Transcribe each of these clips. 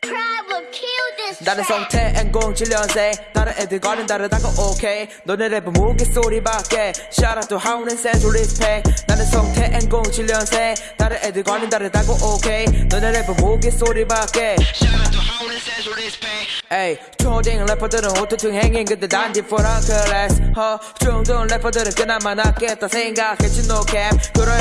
Problem kill this 나는 track. 성태 공 7년생 다른 애들과는 다르다고 오케이 너네 랩은 무게소리밖에. Shout out to 하우는 센스 respect 나는 성태 공 7년생 다른 애들과는 다르다고 오케이 너네 랩은 무게소리밖에. 에이 초딩 래퍼들은 오토튠 행인 근데 난 different class 허 중등 래퍼들은 그나마 낫겠다 생각했지 no cap.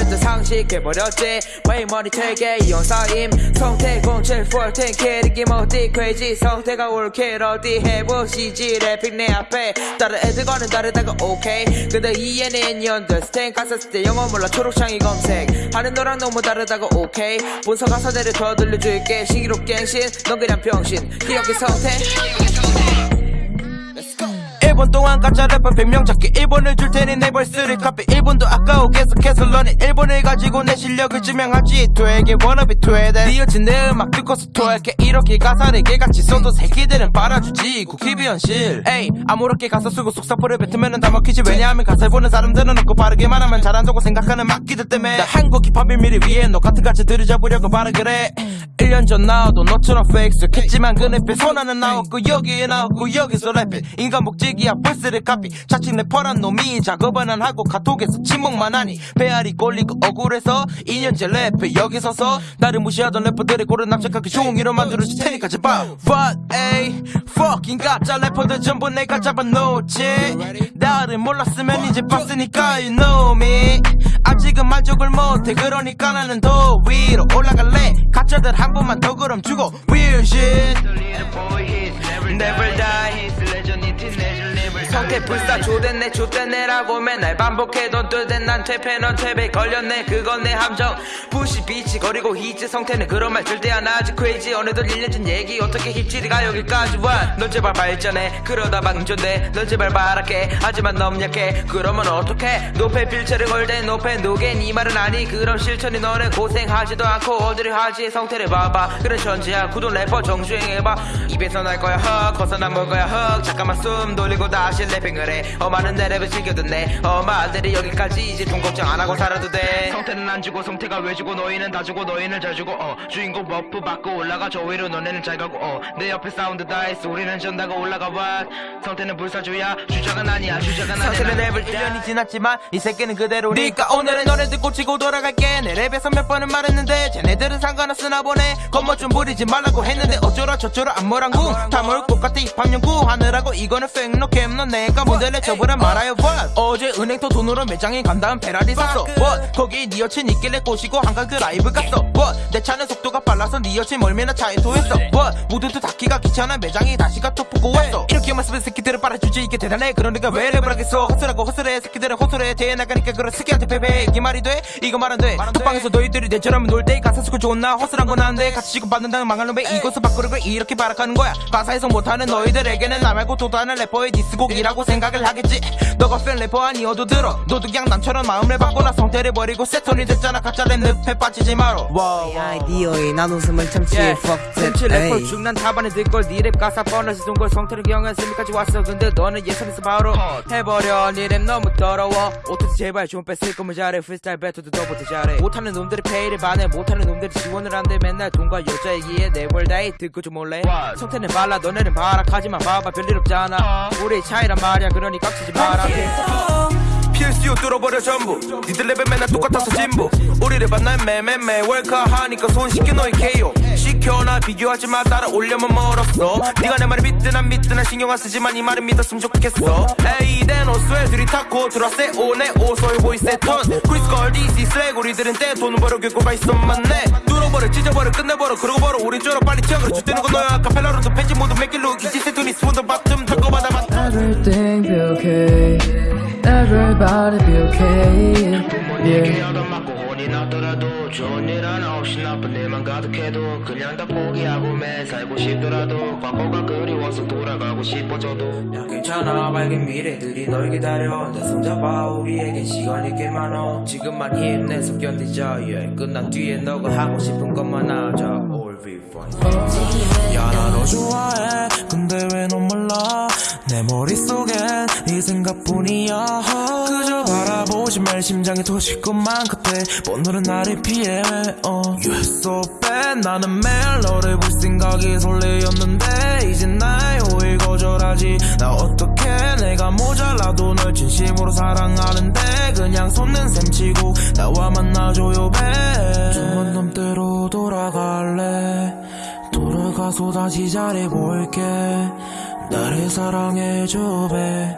때 상식해버렸지. 왜 머리 되게 이혼사임. 성태 07 14 캐릭이 어디 crazy. 성태가 올킬 어디 해보시지 래핑 내 앞에. 다른 애들과는 다르다가 오케이 근데 이해는 understand 가사 쓸때 영어 몰라 초록창이 검색. 하는 너랑 너무 다르다고 오케이 본서 가사대로 더 들려줄게. 시기로 갱신. 넌 그냥 병신. 기억의 성태. 1분 동안 가짜 래퍼 100명 찾기. 1분을 줄 테니 내 벌스를 카피. 1분도 아까워 계속해서 러닝 1분을 가지고 내 실력을 증명하지. 되게 워너비 되대 니어진 내 음악 듣고서 토할게. 이렇게 가사를 개같이 써도 새끼들은 빨아주지. 국힙이 현실. 에이 아무렇게 가사 쓰고 속사포를 뱉으면 다 먹히지. 왜냐하면 가사를 보는 사람들은 없고 빠르게 말하면 잘한다고 생각하는 막기들 때문에. 나 한국 힙합 비밀을 위해 너 같은 가치들을 잡으려고 바라 그래. 1년 전 나와도 너처럼 페이스했지만 그 랩에 손하는 나왔고 여기에 나왔고 여기서 랩해. 인간 복지기야 벌스를 카피. 자칭 래퍼란 놈이 작업은 안 하고 카톡에서 침묵만 하니 배알이 꼴리고 억울해서 2년째 랩해 여기 서서 나를 무시하던 래퍼들의 고른 납작하게 종이로 만들어줄 테니까 제발. What a fucking 가짜 래퍼들 전부 내가 잡아놓지. 나를 몰랐으면 이제 봤으니까 you know me. 아직은 만족을 못해 그러니까 나는 더 위로 올라갈래. 가짜들 한 번만 더 그럼 주고 Weird shit. Never die 성태 불사 조댔네 조댔네라고 맨날 반복해던 뜨댄 난 퇴폐 넌 퇴배 걸렸네. 그건 내 함정. 부시 비치 거리고 히즈 성태는 그런 말 절대 안 하지. crazy. 어느덧 1년 전 얘기 어떻게 힙질이가 여기까지 와넌 제발 발전해. 그러다 방전돼. 넌 제발 말할게 하지만 너무 약해. 그러면 어떡해? 노페 필체를 걸대. 노페 노게 네 말은 아니. 그럼 실천이 너네 고생하지도 않고 어디를 하지? 성태를 봐봐. 그래 천지야. 구돈 래퍼 정주행해봐. 입에서 날 거야. 헉 벗어나 먹 거야. 헉 잠깐만 숨 돌리고 다시 래핑을 해. 어마는 내 랩을 즐겨 듣네. 어마들이 여기까지 이제 돈 걱정 안 하고 살아도 돼. 성태는 안 주고 성태가 왜 주고 너희는 다 주고 너희는 잘 주고. 어 주인공 버프 받고 올라가 저 위로 너네는 잘 가고. 어내 옆에 사운드 다이스 우리는 전다가 올라가 봐. 성태는 불사주야. 주작은 아니야 주작은 아니야. 성태는 랩을 1년이 지났지만 이 새끼는 그대로 니까 오늘은 너네들 꽂히고 돌아갈게. 내 랩에서 몇 번은 말했는데 쟤네들은 상관없으나 보네 겉멋 좀 부리지 말라고 했는데 어쩌라 저쩌라 안무랑궁 다물 똑같아 힙합 연구. 하느라고 이거는 팩노 캠너 내가 모델에 저보라 말아요. what? 어제 은행터 돈으로 매장에 간 다음 베라리 샀어. What? 거기 니 여친 있길래 꼬시고 한강 그 라이브 갔어. What? 내 차는 속도가 빨라서 니 여친 멀미나 차에 토했어. What? 모두도 닫기가 귀찮아 매장에 다시 카톡 보고 왔어. 이렇게만 쓰면 새끼들을 빨아주지. 이게 대단해. 그러니까 왜 랩을 하겠어. 허슬하고 허슬해. 새끼들은 호소해. 대회 나가니까 그런 새끼한테 패배. 이게 말이 돼? 이거 말 안돼. 톡방에서 너희들이 내처럼 놀 때 가사 쓰고 좋은 나 허슬한 건 안돼. 같이 지급받는다는 망할 놈에 이것을 바꾸는 걸 이렇게 발악하는 거야. 가사 해석 못하는 너희들에게는 나 말고 또 다른 래퍼의 디스곡이 라고 생각을 하겠지. 너가 팬 래퍼 아니어도 들어. 너도 그냥 남처럼 마음을 바꾸나 성태를 버리고 세톤이 됐잖아. 가짜 랩 늪에 빠지지 마라 이 아이디어에 난 웃음을 참지 fuck 샘치 that 래퍼 에이. 중난 답안에 들걸 니랩 가사 뻔해서 동걸 성태는 경한 스미까지 왔어. 근데 너는 예선에서 바로 해버려. 니랩 너무 더러워. 오토도 제발 좀 뺐을 거면 잘해 프리스타일 배터도 더보다 잘해 못하는 놈들이 페이를 받네 못하는 놈들이 지원을 한대. 맨날 돈과 여자 얘기에 내벌 다이 듣고 좀 몰래? 성태는 발라. 너네는 바락하지만 봐봐. 별일 없잖아. 우리 차이 란 말이야. 그러니 깍치지 마라. PSU 뚫어버려 전부. 니들 레벨 맨날 똑같아서 진부. 우리를 만난 매매매. 월카하니까 손 씻겨 너희 KO 시켜나 비교하지 마. 따라 올려면 멀었어. 네가 내 말을 믿든 안 믿든 난 신경 안 쓰지만 이 말을 믿었으면 좋겠어. 에이 댄 오스웨 둘이 타코 들어왔세 오네 오소이 보이세 톤 크리스걸 DC 슬랙. 우리들은 때 돈을 벌어 결과가 있어 맞네. 뚫어버려 찢어버려 끝내버려. 그러고 벌어. 우리 쪽으로 빨리 튀어. 그래 주되는 건 너야. 카펠라로도 펜지 모두 look easy 세톤이 스푼도 바텀 Everything be okay. Everybody be okay. Yeah. 하던 맞고 혼이 나더라도 좋은 일 하나 없이 나쁜 일만 가득해도 그냥 다 포기하고 매 살고 싶더라도 과거가 그리워서 돌아가고 싶어져도. 야 괜찮아. 밝은 미래들이 널 기다려. 내 손잡아. 우리에겐 시간이 꽤 많아 지금만 힘내서 견디자. yeah. 끝난 뒤에 너가 하고 싶은 것만 하자. All be fine 야나 너 좋아해 내 머릿속엔 네 생각뿐이야. 그저 바라보지 말 심장이 터질 것만 같아 오늘은 나를 피해. 어. You are so bad. 나는 매일 너를 볼 생각이 설레였는데 이제 나의 호의 거절하지. 나 어떻게 내가 모자라도 널 진심으로 사랑하는데 그냥 손는 셈치고 나와 만나줘요 배 주문 넘대로 돌아갈래. 돌아가서 다시 잘해볼게 나를 사랑해줘 배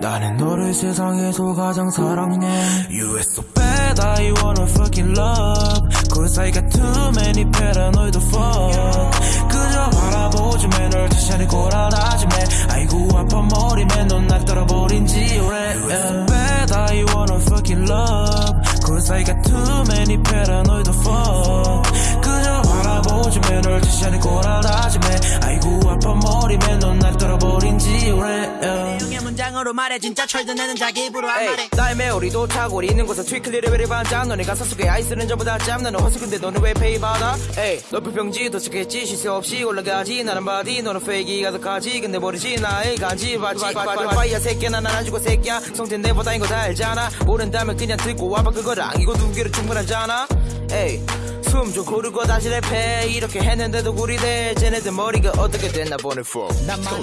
나는 너를 세상에서 가장 사랑해 You are so bad I wanna fucking love Cause I got too many paranoid fuck 그저 바라보지만 널 다시 안에 고라나지만 아이고 아파 머리만 넌날 떠나버린 지 오래 You are so bad I wanna fucking love Cause I got too many paranoid fuck 그저 바라보지만 널 다시 안에 고라나지만 아이고 아파 머리만 넌날 떠나버린 지 오래. 의 문장으로 말해 진짜 철드내는 자기 입으로 한 말해. 나의 메오리도 타고 있는 곳에 트위클 레벨이 반짝 너네 가사 속에 아이스는 전부 다짬 나는 허수 근데 너는 왜 페이 받아? 에이 너 불평지 도착했지? 쉴새 없이 올라가지. 나는 바디 너는 페이기 가득하지. 근데 모르지 나의 간지. 바지 파이야 새끼야 난 안아주고 새끼야. 성태 내보다 이거 다 알잖아. 모른다면 그냥 듣고 와봐. 그거를 안기고 두 개로 충분하잖아. 에이 숨 좀 고르고 다시 랩해. 이렇게 했는데도 구리대. 쟤네들 머리가 어떻게 됐나 보네 fuck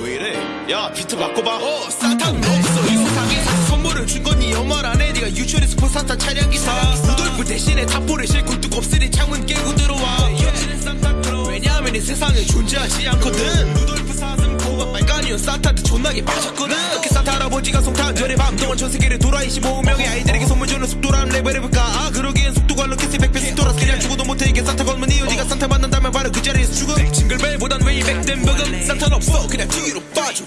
왜 이래? 야 비트 바꿔봐. 어 사탕 없어. 이 세상에 선물을 준건네 엄마 안에 네가 유출해서 포사타 차량 기사. 루돌프 대신에 탑볼을 싣고 뚜껑쓰리 창문 깨고 들어와. 왜냐하면 이 세상에 존재하지 않거든. 루돌프 사슴 고가 빨간이온 산타한테 존나게 빠졌거든. 이렇게 산타 할아버지가 송탄 전에 밤 동안 전 세계를 돌아 25명의 아이들에게 선물 주는 속도라는 레벨을 볼까? 아 그러기엔 속도가 못해 이게 산타 걸면 이유 네가 산타 만난다면 바로 그 자리에서 죽음 징글벨보단 웨이 백 된 버금 산타는 없어. 그냥 뒤로 빠져